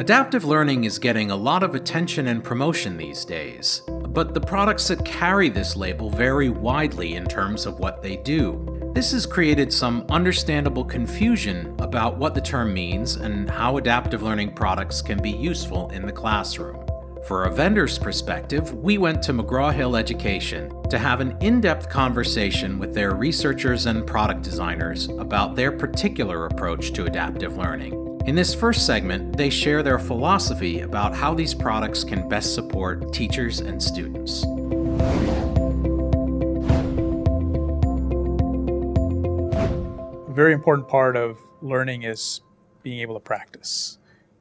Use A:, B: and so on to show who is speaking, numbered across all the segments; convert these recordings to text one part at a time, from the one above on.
A: Adaptive learning is getting a lot of attention and promotion these days, but the products that carry this label vary widely in terms of what they do. This has created some understandable confusion about what the term means and how adaptive learning products can be useful in the classroom. For a vendor's perspective, we went to McGraw-Hill Education to have an in-depth conversation with their researchers and product designers about their particular approach to adaptive learning. In this first segment, they share their philosophy about how these products can best support teachers and students.
B: A very important part of learning is being able to practice.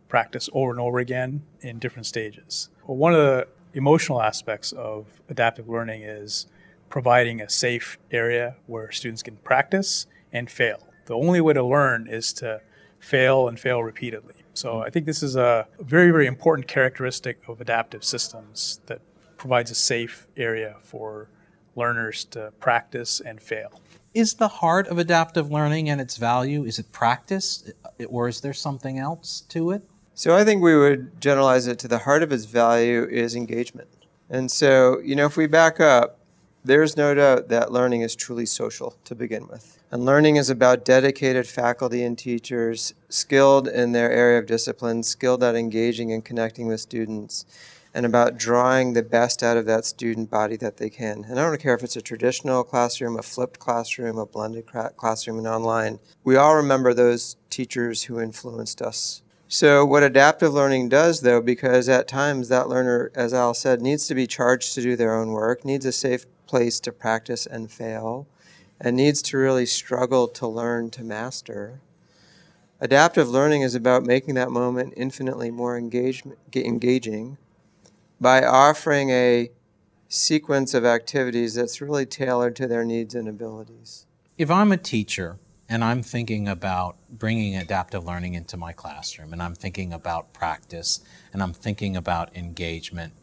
B: Practice over and over again in different stages. Well, one of the emotional aspects of adaptive learning is providing a safe area where students can practice and fail. The only way to learn is to fail and fail repeatedly. So I think this is a very, very important characteristic of adaptive systems that provides a safe area for learners to practice and fail.
A: Is the heart of adaptive learning and its value, is it practice or is there something else to it?
C: So I think we would generalize it to the heart of its value is engagement. And so, you know, if we back up, there's no doubt that learning is truly social to begin with. And learning is about dedicated faculty and teachers, skilled in their area of discipline, skilled at engaging and connecting with students, and about drawing the best out of that student body that they can. And I don't care if it's a traditional classroom, a flipped classroom, a blended classroom, and online. We all remember those teachers who influenced us so what adaptive learning does though, because at times that learner, as Al said, needs to be charged to do their own work, needs a safe place to practice and fail, and needs to really struggle to learn to master. Adaptive learning is about making that moment infinitely more engaging by offering a sequence of activities that's really tailored to their needs and abilities.
A: If I'm a teacher and I'm thinking about bringing adaptive learning into my classroom, and I'm thinking about practice, and I'm thinking about engagement,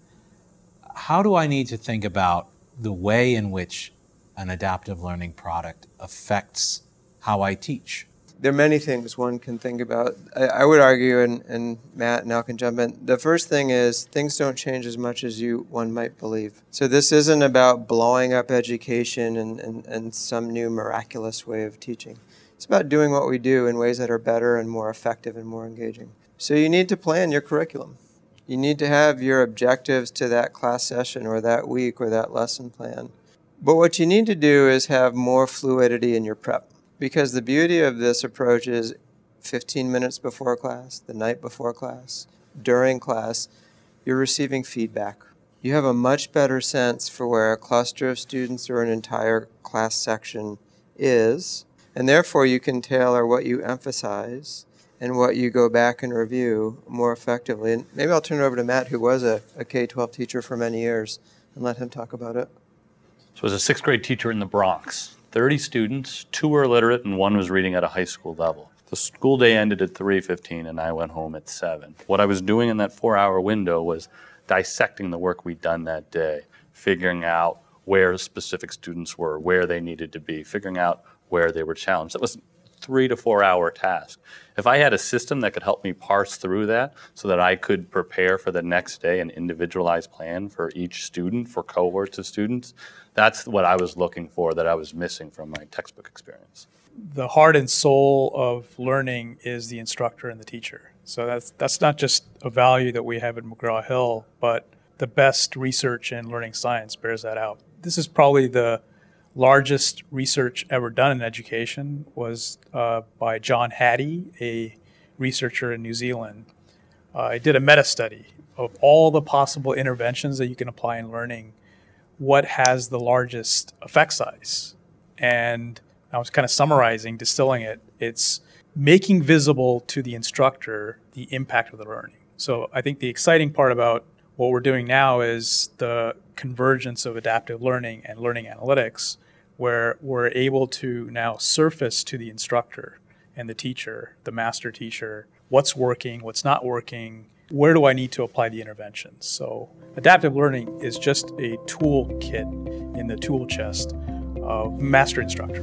A: how do I need to think about the way in which an adaptive learning product affects how I teach?
C: There are many things one can think about. I, I would argue, and, and Matt and can jump in. The first thing is things don't change as much as you one might believe. So this isn't about blowing up education and, and, and some new miraculous way of teaching. It's about doing what we do in ways that are better and more effective and more engaging. So you need to plan your curriculum. You need to have your objectives to that class session or that week or that lesson plan. But what you need to do is have more fluidity in your prep. Because the beauty of this approach is 15 minutes before class, the night before class, during class, you're receiving feedback. You have a much better sense for where a cluster of students or an entire class section is and therefore, you can tailor what you emphasize and what you go back and review more effectively. And maybe I'll turn it over to Matt, who was a, a K 12 teacher for many years, and let him talk about it.
D: So, as a sixth grade teacher in the Bronx, 30 students, two were illiterate, and one was reading at a high school level. The school day ended at 3:15 and I went home at 7. What I was doing in that 4-hour window was dissecting the work we'd done that day, figuring out where specific students were, where they needed to be, figuring out where they were challenged. That was three to four hour task. If I had a system that could help me parse through that so that I could prepare for the next day an individualized plan for each student, for cohorts of students, that's what I was looking for that I was missing from my textbook experience.
B: The heart and soul of learning is the instructor and the teacher. So that's that's not just a value that we have at McGraw-Hill, but the best research in learning science bears that out. This is probably the largest research ever done in education was uh, by John Hattie, a researcher in New Zealand. Uh, I did a meta study of all the possible interventions that you can apply in learning. What has the largest effect size? And I was kind of summarizing, distilling it. It's making visible to the instructor the impact of the learning. So I think the exciting part about what we're doing now is the convergence of adaptive learning and learning analytics where we're able to now surface to the instructor and the teacher, the master teacher, what's working, what's not working, where do I need to apply the interventions. So adaptive learning is just a toolkit in the tool chest of master instructor.